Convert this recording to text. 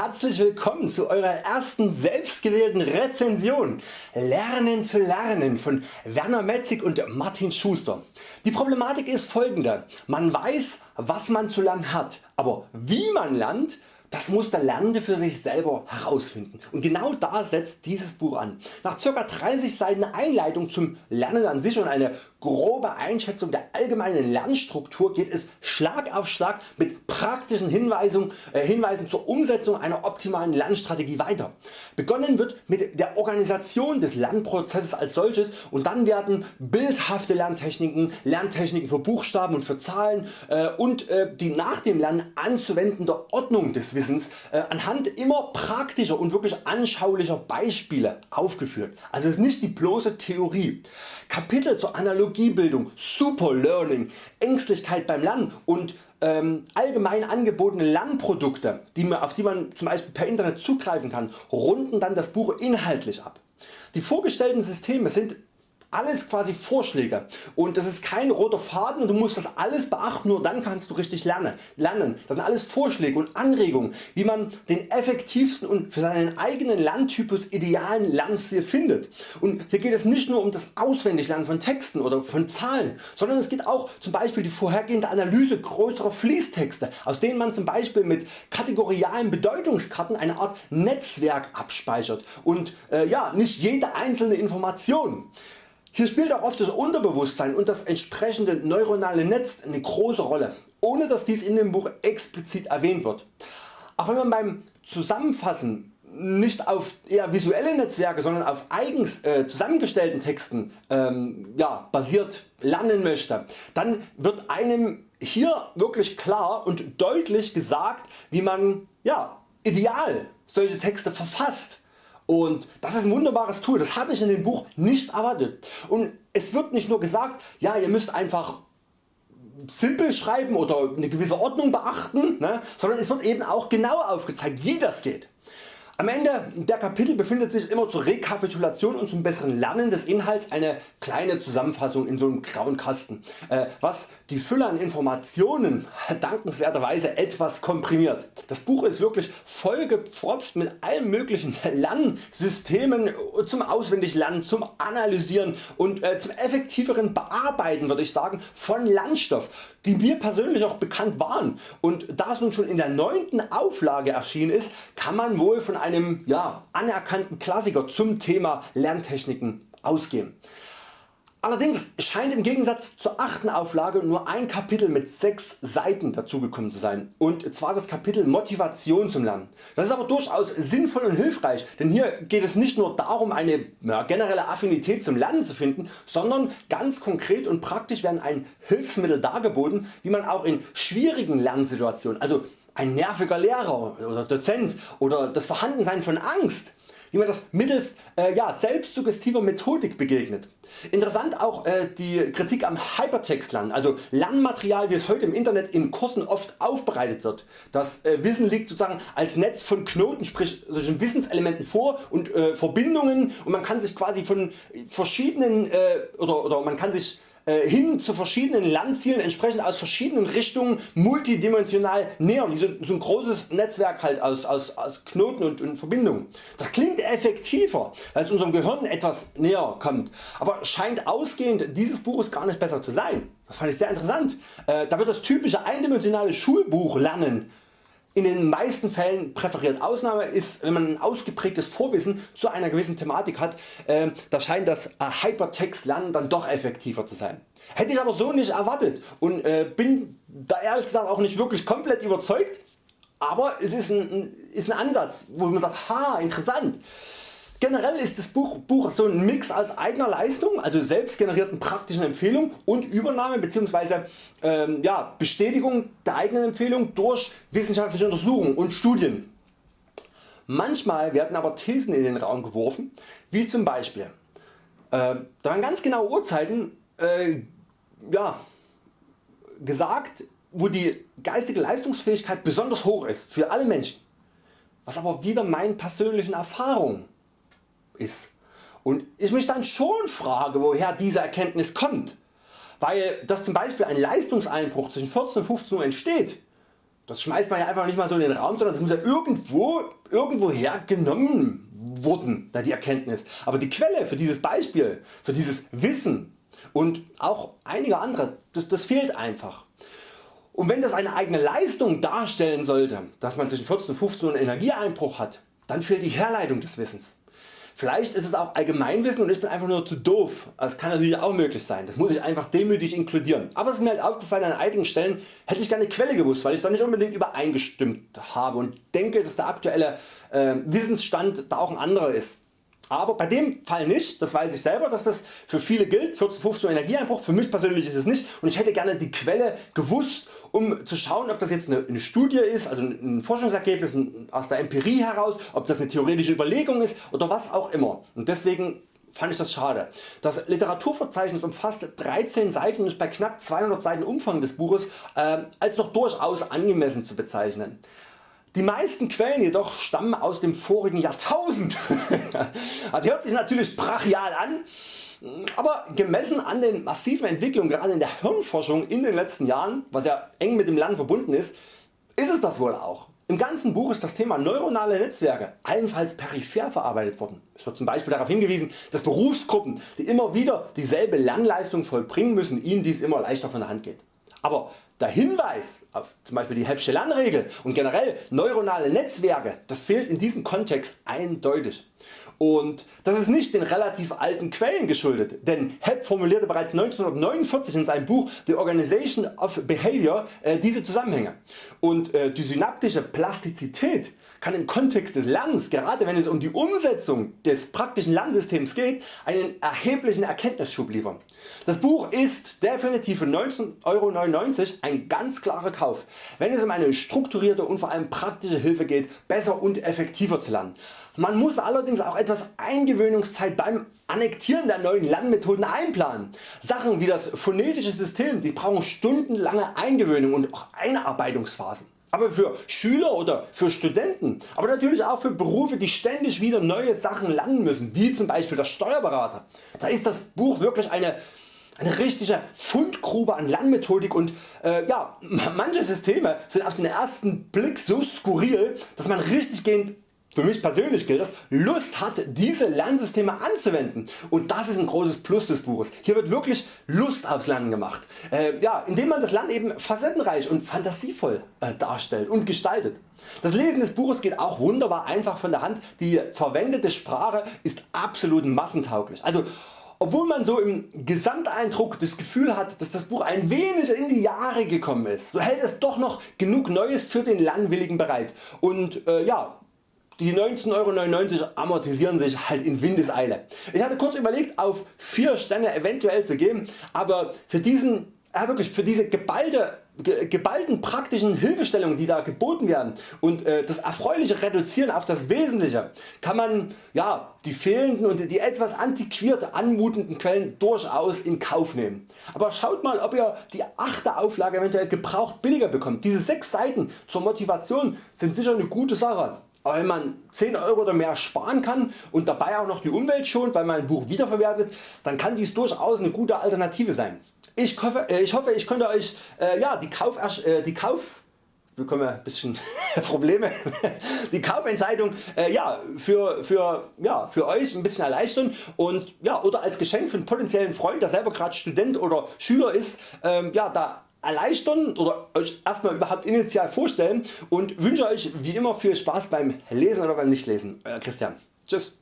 Herzlich willkommen zu eurer ersten selbstgewählten Rezension Lernen zu lernen von Werner Metzig und Martin Schuster. Die Problematik ist folgende, man weiß was man zu lernen hat, aber wie man lernt das muss der Lernende für sich selber herausfinden und genau da setzt dieses Buch an. Nach ca. 30 Seiten Einleitung zum Lernen an sich und eine grobe Einschätzung der allgemeinen Lernstruktur geht es Schlag auf Schlag mit praktischen Hinweisen, äh, Hinweisen zur Umsetzung einer optimalen Lernstrategie weiter. Begonnen wird mit der Organisation des Lernprozesses als solches und dann werden bildhafte Lerntechniken, Lerntechniken für Buchstaben und für Zahlen äh, und äh, die nach dem Lernen anzuwendende Ordnung des Wissens äh, anhand immer praktischer und wirklich anschaulicher Beispiele aufgeführt. Also es ist nicht die bloße Theorie. Kapitel zur Analogiebildung, Super Learning, Ängstlichkeit beim Lernen und ähm, allgemein angebotene Lernprodukte, die man, auf die man zum Beispiel per Internet zugreifen kann, runden dann das Buch inhaltlich ab. Die vorgestellten Systeme sind alles quasi Vorschläge und das ist kein roter Faden und du musst das alles beachten, nur dann kannst du richtig lernen. Das sind alles Vorschläge und Anregungen wie man den effektivsten und für seinen eigenen Lerntypus idealen Lernstil findet. Und hier geht es nicht nur um das Auswendiglernen von Texten oder von Zahlen, sondern es geht auch zum Beispiel die vorhergehende Analyse größerer Fließtexte aus denen man zum Beispiel mit kategorialen Bedeutungskarten eine Art Netzwerk abspeichert und äh, ja, nicht jede einzelne Information. Hier spielt auch oft das Unterbewusstsein und das entsprechende neuronale Netz eine große Rolle, ohne dass dies in dem Buch explizit erwähnt wird. Auch wenn man beim Zusammenfassen nicht auf eher visuelle Netzwerke, sondern auf eigens äh, zusammengestellten Texten ähm, ja, basiert lernen möchte, dann wird einem hier wirklich klar und deutlich gesagt wie man ja, ideal solche Texte verfasst und das ist ein wunderbares Tool, das habe ich in dem Buch nicht erwartet. Und es wird nicht nur gesagt, ja ihr müsst einfach simpel schreiben oder eine gewisse Ordnung beachten, ne, sondern es wird eben auch genau aufgezeigt wie das geht. Am Ende der Kapitel befindet sich immer zur Rekapitulation und zum besseren Lernen des Inhalts eine kleine Zusammenfassung in so einem grauen Kasten, äh, was die Fülle an Informationen dankenswerterweise etwas komprimiert. Das Buch ist wirklich vollgepfropft mit allen möglichen Lernsystemen zum Auswendiglernen, zum Analysieren und äh, zum effektiveren Bearbeiten würde ich sagen von Lernstoff, die mir persönlich auch bekannt waren und da es nun schon in der 9. Auflage erschienen ist, kann man wohl von einem ja, anerkannten Klassiker zum Thema Lerntechniken ausgehen. Allerdings scheint im Gegensatz zur 8. Auflage nur ein Kapitel mit 6 Seiten dazugekommen zu sein und zwar das Kapitel Motivation zum Lernen. Das ist aber durchaus sinnvoll und hilfreich, denn hier geht es nicht nur darum eine ja, generelle Affinität zum Lernen zu finden, sondern ganz konkret und praktisch werden ein Hilfsmittel dargeboten wie man auch in schwierigen Lernsituationen, also ein nerviger Lehrer oder Dozent oder das Vorhandensein von Angst wie man das mittels äh, ja, selbstsuggestiver Methodik begegnet. Interessant auch äh, die Kritik am Hypertextlernen, also Lernmaterial wie es heute im Internet in Kursen oft aufbereitet wird. Das äh, Wissen liegt sozusagen als Netz von Knoten, sprich solchen Wissenselementen vor und äh, Verbindungen und man kann sich quasi von verschiedenen äh, oder, oder man kann sich hin zu verschiedenen Landzielen entsprechend aus verschiedenen Richtungen multidimensional nähern, so, so ein großes Netzwerk halt aus, aus, aus Knoten und, und Verbindungen. Das klingt effektiver, weil es unserem Gehirn etwas näher kommt, aber scheint ausgehend dieses Buches gar nicht besser zu sein. Das fand ich sehr interessant. Äh, da wird das typische eindimensionale Schulbuch lernen in den meisten Fällen präferiert. Ausnahme ist wenn man ein ausgeprägtes Vorwissen zu einer gewissen Thematik hat, äh, da scheint das äh, Hypertext lernen dann doch effektiver zu sein. Hätte ich aber so nicht erwartet und äh, bin da ehrlich gesagt auch nicht wirklich komplett überzeugt, aber es ist ein, ist ein Ansatz wo man sagt, ha interessant. Generell ist das Buch, Buch so ein Mix aus eigener Leistung, also selbst generierten praktischen Empfehlungen und Übernahme bzw. Ähm, ja, Bestätigung der eigenen Empfehlung durch wissenschaftliche Untersuchungen und Studien. Manchmal werden aber Thesen in den Raum geworfen, wie zum Beispiel, äh, da werden ganz genaue Uhrzeiten äh, ja, gesagt, wo die geistige Leistungsfähigkeit besonders hoch ist für alle Menschen, was aber wieder meinen persönlichen Erfahrungen ist. Und ich mich dann schon frage woher diese Erkenntnis kommt, weil dass zum Beispiel ein Leistungseinbruch zwischen 14 und 15 Uhr entsteht, das schmeißt man ja einfach nicht mal so in den Raum, sondern das muss ja irgendwo, irgendwoher genommen wurden, da die Erkenntnis. Aber die Quelle für dieses Beispiel, für dieses Wissen und auch einige andere, das, das fehlt einfach. Und wenn das eine eigene Leistung darstellen sollte, dass man zwischen 14 und 15 Uhr einen Energieeinbruch hat, dann fehlt die Herleitung des Wissens. Vielleicht ist es auch Allgemeinwissen und ich bin einfach nur zu doof. Das kann natürlich auch möglich sein. Das muss ich einfach demütig inkludieren. Aber es ist mir halt aufgefallen an einigen Stellen hätte ich gerne Quelle gewusst, weil ich da nicht unbedingt übereingestimmt habe und denke dass der aktuelle äh, Wissensstand da auch ein anderer ist. Aber bei dem Fall nicht, das weiß ich selber, dass das für viele gilt, 14, 15 Energieeinbruch, für mich persönlich ist es nicht und ich hätte gerne die Quelle gewusst um zu schauen ob das jetzt eine, eine Studie ist, also ein Forschungsergebnis aus der Empirie heraus, ob das eine theoretische Überlegung ist oder was auch immer und deswegen fand ich das schade. Das Literaturverzeichnis umfasst 13 Seiten und ist bei knapp 200 Seiten Umfang des Buches äh, als noch durchaus angemessen zu bezeichnen. Die meisten Quellen jedoch stammen aus dem vorigen Jahrtausend. also hört sich natürlich brachial an, aber gemessen an den massiven Entwicklungen gerade in der Hirnforschung in den letzten Jahren, was ja eng mit dem Lernen verbunden ist, ist es das wohl auch. Im ganzen Buch ist das Thema neuronale Netzwerke allenfalls peripher verarbeitet worden. Es wird zum Beispiel darauf hingewiesen, dass Berufsgruppen, die immer wieder dieselbe Lernleistung vollbringen müssen, ihnen dies immer leichter von der Hand geht. Aber der Hinweis auf zum Beispiel die Hebbsche Lernregel und generell neuronale Netzwerke, das fehlt in diesem Kontext eindeutig. Und das ist nicht den relativ alten Quellen geschuldet, denn Hepp formulierte bereits 1949 in seinem Buch The Organization of Behavior äh, diese Zusammenhänge. Und äh, die synaptische Plastizität kann im Kontext des Lernens, gerade wenn es um die Umsetzung des praktischen Lernsystems geht, einen erheblichen Erkenntnisschub liefern. Das Buch ist definitiv für 19,99 Euro ein ganz klarer Kauf, wenn es um eine strukturierte und vor allem praktische Hilfe geht, besser und effektiver zu lernen. Man muss allerdings auch etwas Eingewöhnungszeit beim Annektieren der neuen Lernmethoden einplanen. Sachen wie das phonetische System die brauchen stundenlange Eingewöhnung und auch Einarbeitungsphasen. Aber für Schüler oder für Studenten, aber natürlich auch für Berufe die ständig wieder neue Sachen lernen müssen, wie zum Beispiel der Steuerberater, da ist das Buch wirklich eine eine richtige Fundgrube an Lernmethodik und äh, ja, manche Systeme sind auf den ersten Blick so skurril, dass man richtig gehend für mich persönlich gilt das, Lust hat diese Lernsysteme anzuwenden und das ist ein großes Plus des Buches. Hier wird wirklich Lust aufs Lernen gemacht, äh, ja, indem man das Lernen eben facettenreich und fantasievoll äh, darstellt und gestaltet. Das Lesen des Buches geht auch wunderbar einfach von der Hand, die verwendete Sprache ist absolut massentauglich. Also obwohl man so im Gesamteindruck das Gefühl hat dass das Buch ein wenig in die Jahre gekommen ist, so hält es doch noch genug Neues für den Lernwilligen bereit und äh, ja, die 19,99 Euro amortisieren sich halt in Windeseile. Ich hatte kurz überlegt auf 4 Sterne eventuell zu geben, aber für diesen ja wirklich für diese geballte, geballten praktischen Hilfestellungen die da geboten werden und äh, das erfreuliche Reduzieren auf das Wesentliche kann man ja, die fehlenden und die etwas antiquiert anmutenden Quellen durchaus in Kauf nehmen. Aber schaut mal ob ihr die 8. Auflage eventuell gebraucht billiger bekommt. Diese 6 Seiten zur Motivation sind sicher eine gute Sache. Aber wenn man 10 Euro oder mehr sparen kann und dabei auch noch die Umwelt schont, weil man ein Buch wiederverwertet, dann kann dies durchaus eine gute Alternative sein. Ich hoffe, äh, ich, hoffe, ich konnte Euch äh, ja, die Kauf, äh, die Kauf bekommen wir ein bisschen Probleme, die Kaufentscheidung äh, ja, für, für, ja, für Euch ein bisschen erleichtern und, ja, oder als Geschenk für einen potenziellen Freund der selber gerade Student oder Schüler ist, ähm, ja, da erleichtern oder Euch erstmal überhaupt initial vorstellen und wünsche Euch wie immer viel Spaß beim Lesen oder beim Nichtlesen. Euer Christian. Tschüss.